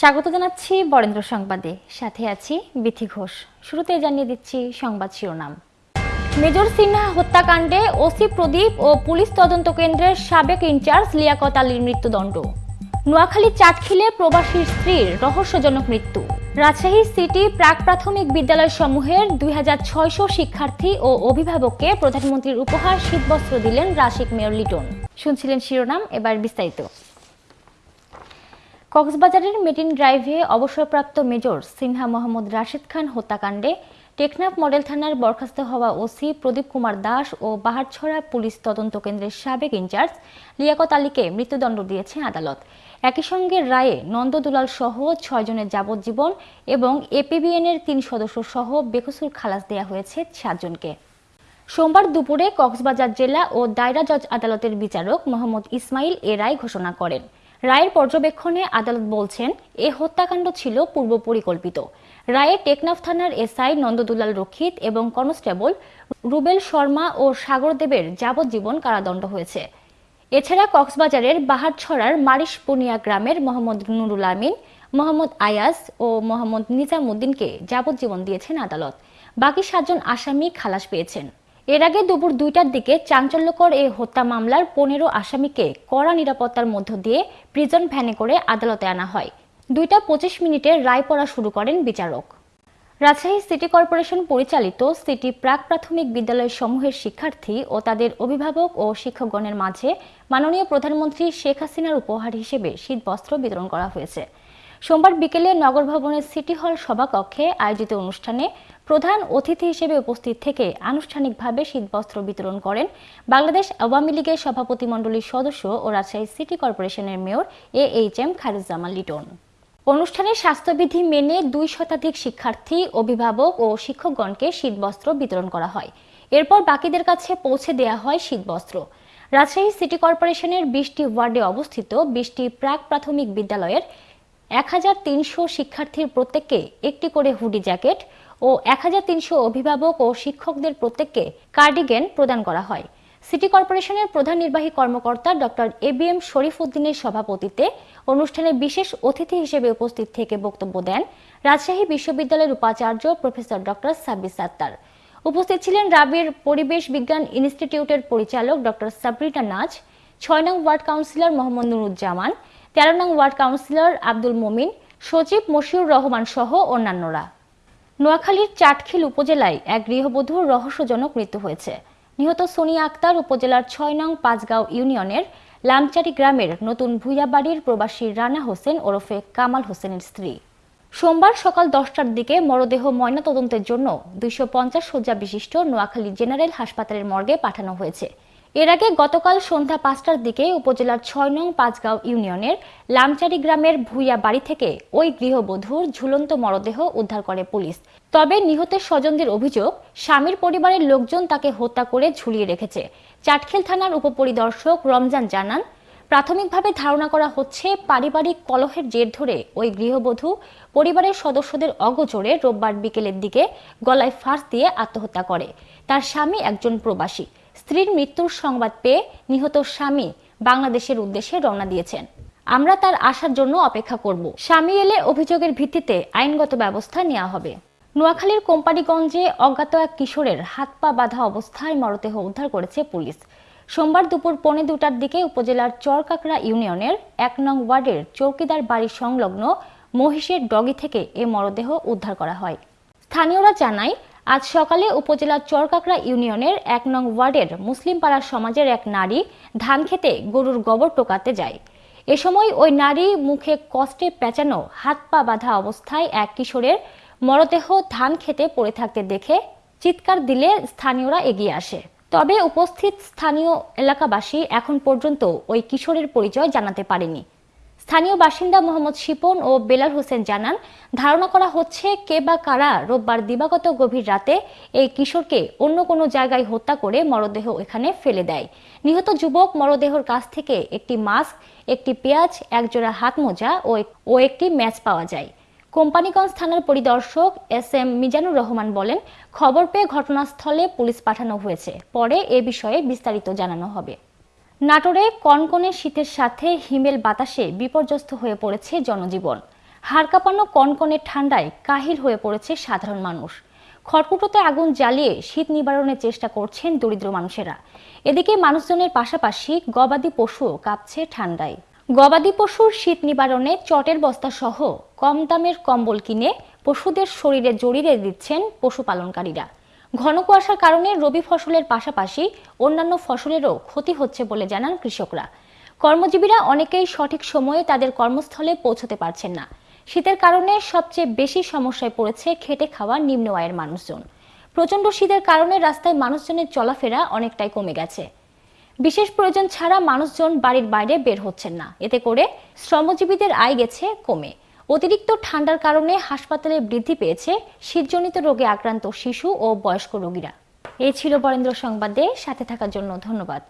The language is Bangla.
স্বাগত জানাচ্ছি বরেন্দ্র সংবাদে। সাথে আছি বিথি ঘোষ। শুরুতে জানিয়ে দিচ্ছি সংবাদ শিরোনাম। মেজর সিনহা হত্যাকাণ্ডে ওসি প্রদীপ ও পুলিশ তদন্ত কেন্দ্রের সাবেক ইনচার্জ লিয়াকত আলীর মৃত্যুদণ্ড। নোয়াখালী চাটখিলে প্রবাসীর স্ত্রীর রহস্যজনক মৃত্যু। রাজশাহী সিটি প্রাক প্রাথমিক বিদ্যালয় সমূহের দুই হাজার ছয়শো শিক্ষার্থী ও অভিভাবককে প্রধানমন্ত্রীর উপহার শীতবস্ত্র দিলেন রাশিক মেয়র লিটন। শুনছিলেন শিরোনাম, এবার বিস্তারিত। কক্সবাজারের মেটিন ড্রাইভে অবসরপ্রাপ্ত মেজর সিনহা মোহাম্মদ রাশিদ খান হত্যাকাণ্ডে টেকনাফ মডেল থানার বরখাস্ত হওয়া ওসি প্রদীপ কুমার দাস ও বাহারছড়া পুলিশ তদন্ত কেন্দ্রের সাবেক ইনচার্জ লিয়াকত আলীকে মৃত্যুদণ্ড দিয়েছে আদালত। একই সঙ্গে রায়ে নন্দ দুলাল সহ ছয়জনের যাবজ্জীবন এবং এপিবিএনের তিন সদস্য সহ বেকসুর খালাস দেওয়া হয়েছে সাতজনকে সোমবার দুপুরে কক্সবাজার জেলা ও দায়রা জজ আদালতের বিচারক মোহাম্মদ ইসমাইল এ রায় ঘোষণা করেন। রায়ের পর্যবেক্ষণে আদালত বলছেন, এ হত্যাকাণ্ড ছিল পূর্ব পরিকল্পিত। রায়ে টেকনাফ থানার এসআই নন্দদুলাল রক্ষিত এবং কনস্টেবল রুবেল শর্মা ও সাগরদেবের যাবজ্জীবন কারাদণ্ড হয়েছে। এছাড়া কক্সবাজারের বাহারছড়ার মারিশ পুনিয়া গ্রামের মোহাম্মদ নুরুল আমিন, মোহাম্মদ আয়াজ ও মোহাম্মদ নিজামুদ্দিনকে যাবজ্জীবন দিয়েছেন আদালত। বাকি সাতজন আসামি খালাস পেয়েছেন। এর আগে দুপুর দুইটার দিকে চাঞ্চল্যকর এই হত্যা মামলার পনেরো আসামিকে কড়া নিরাপত্তার মধ্য দিয়ে প্রিজন ভ্যানে করে আদালতে আনা হয়। দুইটা পঁচিশ মিনিটে রায় পড়া শুরু করেন বিচারক। রাজশাহী সিটি কর্পোরেশন পরিচালিত সিটি প্রাক প্রাথমিক বিদ্যালয় সমূহের শিক্ষার্থী ও তাদের অভিভাবক ও শিক্ষকগণের মাঝে মাননীয় প্রধানমন্ত্রী শেখ হাসিনার উপহার হিসেবে শীতবস্ত্র বিতরণ করা হয়েছে। সোমবার বিকেলে নগর ভবনের সিটি হল সভাকক্ষে আয়োজিত অনুষ্ঠানে প্রধান অতিথি হিসেবে উপস্থিত থেকে আনুষ্ঠানিকভাবে শীতবস্ত্র বিতরণ করেন বাংলাদেশ আওয়ামী লীগের সভাপতিমণ্ডলীর সদস্য ও রাজশাহী সিটি কর্পোরেশনের mayor A H M Khairuzzaman Liton. অনুষ্ঠানে স্বাস্থ্যবিধি মেনে দুই শতাধিক শিক্ষার্থী, অভিভাবক ও শিক্ষকগণকে শীতবস্ত্র বিতরণ করা হয়। এরপর বাকিদের কাছে পৌঁছে দেয়া হয় শীতবস্ত্র। রাজশাহী সিটি কর্পোরেশনের বিশটি ওয়ার্ডে অবস্থিত বিশটি প্রাক প্রাথমিক বিদ্যালয়ের এক হাজার তিনশো শিক্ষার্থীর প্রত্যেককে একটি করে হুডি জ্যাকেট ও এক হাজার তিনশো অভিভাবক ও শিক্ষকদের প্রত্যেককে কার্ডিগেন প্রদান করা হয়। সিটি কর্পোরেশনের প্রধান নির্বাহী কর্মকর্তা doctor A B M Sharif উদ্দিনের সভাপতিত্বে অনুষ্ঠানে বিশেষ অতিথি হিসেবে উপস্থিত থেকে বক্তব্য দেন রাজশাহী বিশ্ববিদ্যালয়ের উপাচার্য প্রফেসর ডক্টর সাব্বির সাত্তার। উপস্থিত ছিলেন রাবির পরিবেশ বিজ্ঞান ইনস্টিটিউটের পরিচালক ডক্টর সাবরিনা নাজ, ছয় নং ওয়ার্ড কাউন্সিলর মোহাম্মদ নুরুজ্জামান, তেরো নং ওয়ার্ড কাউন্সিলর আব্দুল মমিন, সচিব মশিউর রহমান সহ অন্যান্যরা। নোয়াখালীর চাটখিল উপজেলায় এক গৃহবধূর রহস্যজনক মৃত্যু হয়েছে। নিহত সোনিয়া আক্তার উপজেলার ছয় নং পাঁচগাঁও ইউনিয়নের লামচারি গ্রামের নতুন ভুইয়াবাড়ির প্রবাসী রানা হোসেন ওরফে কামাল হোসেনের স্ত্রী। সোমবার সকাল দশটার দিকে মরদেহ ময়নাতদন্তের জন্য দুইশো পঞ্চাশ শয্যা বিশিষ্ট নোয়াখালী জেনারেল হাসপাতালের মর্গে পাঠানো হয়েছে। এর আগে গতকাল সন্ধ্যা পাঁচটার দিকে উপজেলার ছয় নং পাঁচগাঁও ইউনিয়নের লামচারি গ্রামের ভুইয়া বাড়ি থেকে ওই গৃহবধূর ঝুলন্ত মরদেহ উদ্ধার করে পুলিশ। তবে নিহতের স্বজনদের অভিযোগ, স্বামীর পরিবারের লোকজন তাকে হত্যা করে ঝুলিয়ে রেখেছে। চাটখেল থানার উপপরিদর্শক রমজান জানান, প্রাথমিকভাবে ধারণা করা হচ্ছে পারিবারিক কলহের জের ধরে ওই গৃহবধূ পরিবারের সদস্যদের অগোচরে রোববার বিকেলের দিকে গলায় ফাঁস দিয়ে আত্মহত্যা করে। তার স্বামী একজন প্রবাসী। স্ত্রীর মৃত্যুর সংবাদ পেয়ে নিহত স্বামী বাংলাদেশের উদ্দেশ্যে রওনা দিয়েছেন। আমরা তার আসার জন্য অপেক্ষা করব। স্বামী এলে অভিযোগের ভিত্তিতে আইনগত ব্যবস্থা নেওয়া হবে। নোয়াখালীর কোম্পানিগঞ্জে অজ্ঞাত এক কিশোরের হাত পা বাঁধা অবস্থায় মরদেহ উদ্ধার করেছে পুলিশ। সোমবার দুপুর পৌনে দুটার দিকে উপজেলার চরকাকড়া ইউনিয়নের এক নং ওয়ার্ডের চৌকিদার বাড়ি সংলগ্ন মহিষের ডগি থেকে এ মরদেহ উদ্ধার করা হয়। স্থানীয়রা জানায় আজ সকালে উপজেলার চরকাকড়া ইউনিয়নের এক নং ওয়ার্ডের মুসলিম পাড়ার সমাজের এক নারী ধান খেতে গরুর গোবর টোকাতে যায়। এ সময় ওই নারী মুখে কষ্টে পেঁচানো হাত পা বাঁধা অবস্থায় এক কিশোরের মরদেহ ধান খেতে পড়ে থাকতে দেখে চিৎকার দিলে স্থানীয়রা এগিয়ে আসে। তবে উপস্থিত স্থানীয় এলাকাবাসী এখন পর্যন্ত ওই কিশোরের পরিচয় জানাতে পারেনি। স্থানীয় বাসিন্দা মোহাম্মদ শিপন ও বেলাল হোসেন জানান, ধারণা করা হচ্ছে কে বা কারা রোববার দিবাগত গভীর রাতে এই কিশোরকে অন্য কোনো জায়গায় হত্যা করে মরদেহ এখানে ফেলে দেয়। নিহত যুবক মরদেহর কাছ থেকে একটি মাস্ক, একটি পেঁয়াজ, একজোড়া হাত মোজা ও একটি ম্যাচ পাওয়া যায়। কোম্পানিগঞ্জ থানার পরিদর্শক এস এম মিজানুর রহমান বলেন, খবর পেয়ে ঘটনাস্থলে পুলিশ পাঠানো হয়েছে। পরে এ বিষয়ে বিস্তারিত জানানো হবে। নাটোরে কনকনে শীতের সাথে হিমেল বাতাসে বিপর্যস্ত হয়ে পড়েছে জনজীবন। হাড় কাঁপানো কনকনে ঠান্ডায় কাহিল হয়ে পড়েছে সাধারণ মানুষ। খড়কুটোতে আগুন জ্বালিয়ে শীত নিবারণের চেষ্টা করছেন দরিদ্র মানুষেরা। এদিকে মানুষজনের পাশাপাশি গবাদি পশুও কাঁপছে ঠান্ডায়। গবাদি পশুর শীত নিবারণে চটের বস্তা সহ কম দামের কম্বল কিনে পশুদের শরীরে জড়িয়ে দিচ্ছেন পশুপালনকারীরা। ঘন কুয়াশার কারণে রবি ফসলের পাশাপাশি অন্যান্য ফসলেরও ক্ষতি হচ্ছে বলে জানান কৃষকরা। কর্মজীবীরা অনেকেই সঠিক সময়ে তাদের কর্মস্থলে পৌঁছতে পারছেন না। শীতের কারণে সবচেয়ে বেশি সমস্যায় পড়েছে খেটে খাওয়া নিম্ন আয়ের মানুষজন। প্রচণ্ড শীতের কারণে রাস্তায় মানুষজনের চলাফেরা অনেকটাই কমে গেছে। বিশেষ প্রয়োজন ছাড়া মানুষজন বাড়ির বাইরে বের হচ্ছেন না। এতে করে শ্রমজীবীদের আয় গেছে কমে। অতিরিক্ত ঠান্ডার কারণে হাসপাতালে বৃদ্ধি পেয়েছে শীতজনিত রোগে আক্রান্ত শিশু ও বয়স্ক রোগীরা। এই ছিল বরেন্দ্র সংবাদে, সাথে থাকার জন্য ধন্যবাদ।